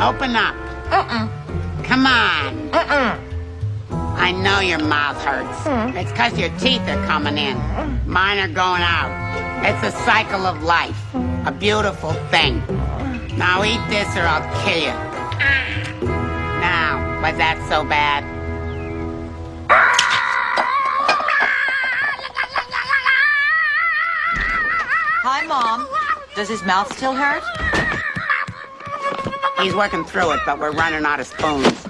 Open up. Uh-uh. Come on. Uh-uh. I know your mouth hurts. Mm. It's because your teeth are coming in. Mine are going out. It's a cycle of life. A beautiful thing. Now eat this or I'll kill you. Now, was that so bad? Hi, Mom. Does his mouth still hurt? He's working through it, but we're running out of spoons.